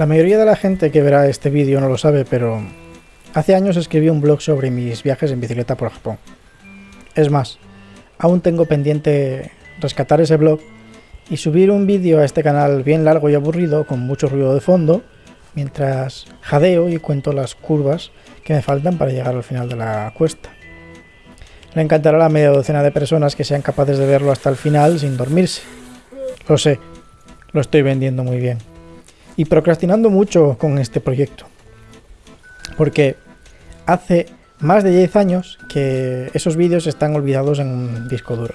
La mayoría de la gente que verá este vídeo no lo sabe, pero hace años escribí un blog sobre mis viajes en bicicleta por Japón. Es más, aún tengo pendiente rescatar ese blog y subir un vídeo a este canal bien largo y aburrido con mucho ruido de fondo, mientras jadeo y cuento las curvas que me faltan para llegar al final de la cuesta. Le encantará la media docena de personas que sean capaces de verlo hasta el final sin dormirse. Lo sé, lo estoy vendiendo muy bien. Y procrastinando mucho con este proyecto. Porque hace más de 10 años que esos vídeos están olvidados en un disco duro.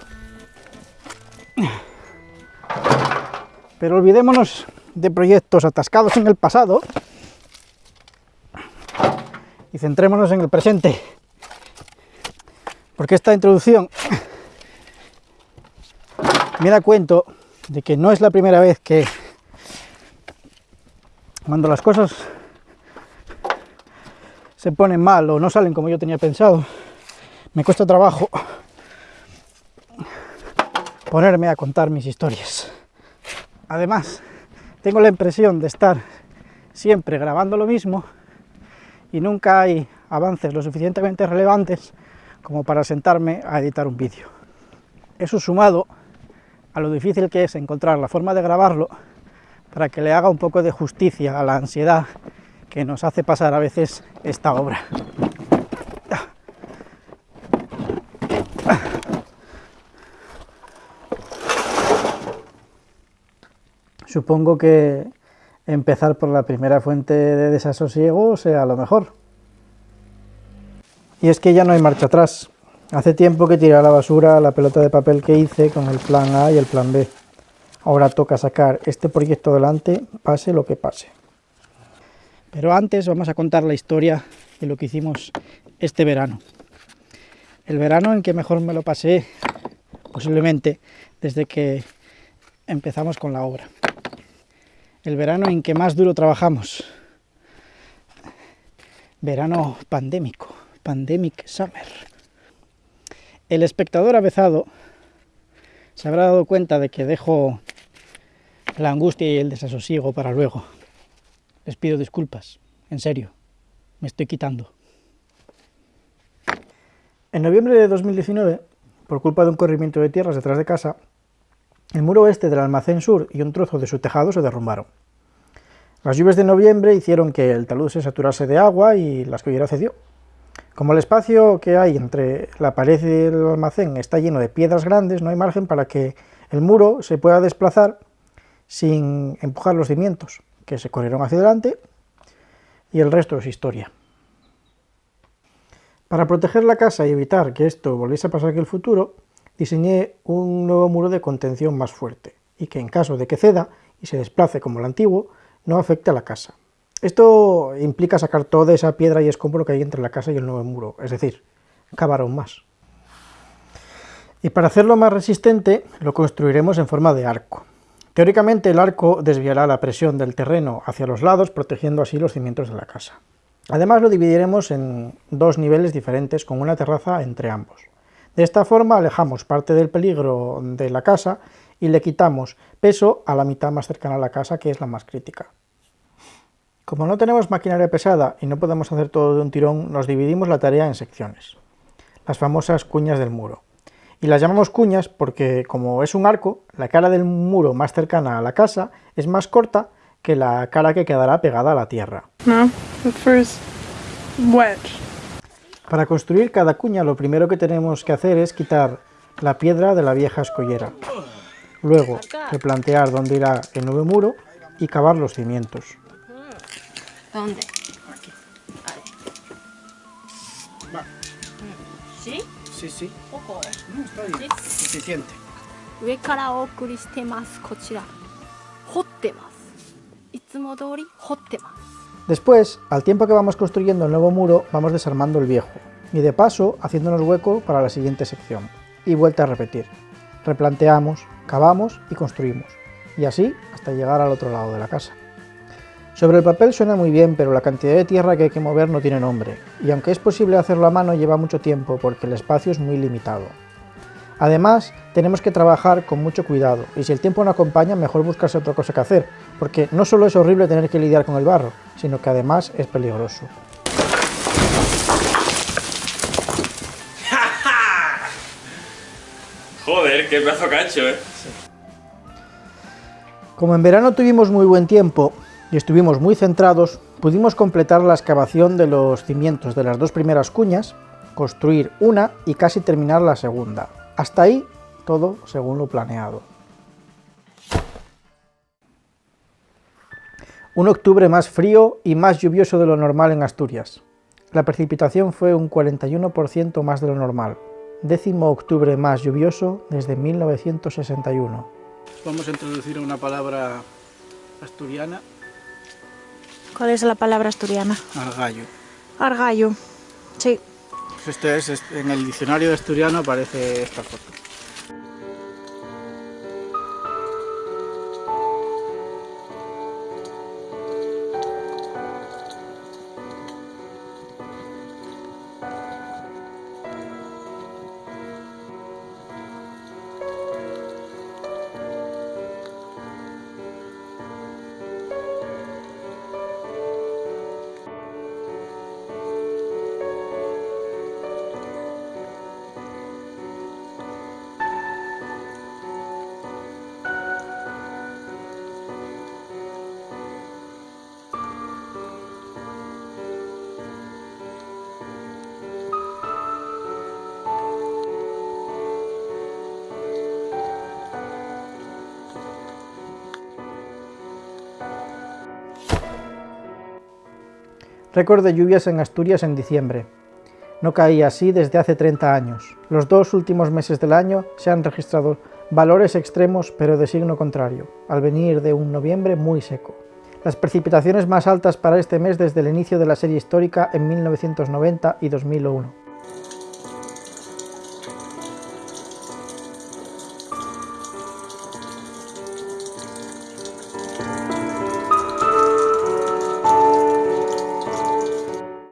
Pero olvidémonos de proyectos atascados en el pasado y centrémonos en el presente. Porque esta introducción me da cuento de que no es la primera vez que cuando las cosas se ponen mal o no salen como yo tenía pensado, me cuesta trabajo ponerme a contar mis historias. Además, tengo la impresión de estar siempre grabando lo mismo y nunca hay avances lo suficientemente relevantes como para sentarme a editar un vídeo. Eso sumado a lo difícil que es encontrar la forma de grabarlo para que le haga un poco de justicia a la ansiedad que nos hace pasar a veces esta obra. Supongo que empezar por la primera fuente de desasosiego sea lo mejor. Y es que ya no hay marcha atrás. Hace tiempo que tiré a la basura la pelota de papel que hice con el plan A y el plan B. Ahora toca sacar este proyecto adelante, pase lo que pase. Pero antes vamos a contar la historia de lo que hicimos este verano. El verano en que mejor me lo pasé, posiblemente, desde que empezamos con la obra. El verano en que más duro trabajamos. Verano pandémico. Pandemic Summer. El espectador avezado se habrá dado cuenta de que dejo la angustia y el desasosiego para luego. Les pido disculpas, en serio, me estoy quitando. En noviembre de 2019, por culpa de un corrimiento de tierras detrás de casa, el muro oeste del almacén sur y un trozo de su tejado se derrumbaron. Las lluvias de noviembre hicieron que el talud se saturase de agua y la escollera cedió. Como el espacio que hay entre la pared y el almacén está lleno de piedras grandes, no hay margen para que el muro se pueda desplazar sin empujar los cimientos, que se corrieron hacia adelante, y el resto es historia. Para proteger la casa y evitar que esto volviese a pasar en el futuro, diseñé un nuevo muro de contención más fuerte, y que en caso de que ceda y se desplace como el antiguo, no afecte a la casa. Esto implica sacar toda esa piedra y escombro que hay entre la casa y el nuevo muro, es decir, cavar aún más. Y para hacerlo más resistente, lo construiremos en forma de arco. Teóricamente el arco desviará la presión del terreno hacia los lados, protegiendo así los cimientos de la casa. Además lo dividiremos en dos niveles diferentes con una terraza entre ambos. De esta forma alejamos parte del peligro de la casa y le quitamos peso a la mitad más cercana a la casa, que es la más crítica. Como no tenemos maquinaria pesada y no podemos hacer todo de un tirón, nos dividimos la tarea en secciones, las famosas cuñas del muro. Y las llamamos cuñas porque, como es un arco, la cara del muro más cercana a la casa es más corta que la cara que quedará pegada a la tierra. Para construir cada cuña lo primero que tenemos que hacer es quitar la piedra de la vieja escollera. Luego, replantear dónde irá el nuevo muro y cavar los cimientos. ¿Dónde? Aquí. ¿Sí? Sí, sí. ¿Poco? No, está bien. ¿Sí? Suficiente. 上からお送りしてますこちら掘ってますいつも通り掘ってます Después, al tiempo que vamos construyendo el nuevo muro, vamos desarmando el viejo, y de paso haciéndonos hueco para la siguiente sección. Y vuelta a repetir. Replanteamos, cavamos y construimos, y así hasta llegar al otro lado de la casa. Sobre el papel suena muy bien, pero la cantidad de tierra que hay que mover no tiene nombre, y aunque es posible hacerlo a mano lleva mucho tiempo porque el espacio es muy limitado. Además, tenemos que trabajar con mucho cuidado, y si el tiempo no acompaña, mejor buscarse otra cosa que hacer, porque no solo es horrible tener que lidiar con el barro, sino que además es peligroso. Joder, qué pedazo cacho, eh. Como en verano tuvimos muy buen tiempo y estuvimos muy centrados, pudimos completar la excavación de los cimientos de las dos primeras cuñas, construir una y casi terminar la segunda. Hasta ahí, todo según lo planeado. Un octubre más frío y más lluvioso de lo normal en Asturias. La precipitación fue un 41% más de lo normal, décimo octubre más lluvioso desde 1961. Vamos a introducir una palabra asturiana. ¿Cuál es la palabra asturiana? Argallo. Argallo, sí. Pues esto es, en el diccionario de asturiano aparece esta foto. Récord de lluvias en Asturias en diciembre. No caía así desde hace 30 años. Los dos últimos meses del año se han registrado valores extremos pero de signo contrario, al venir de un noviembre muy seco. Las precipitaciones más altas para este mes desde el inicio de la serie histórica en 1990 y 2001.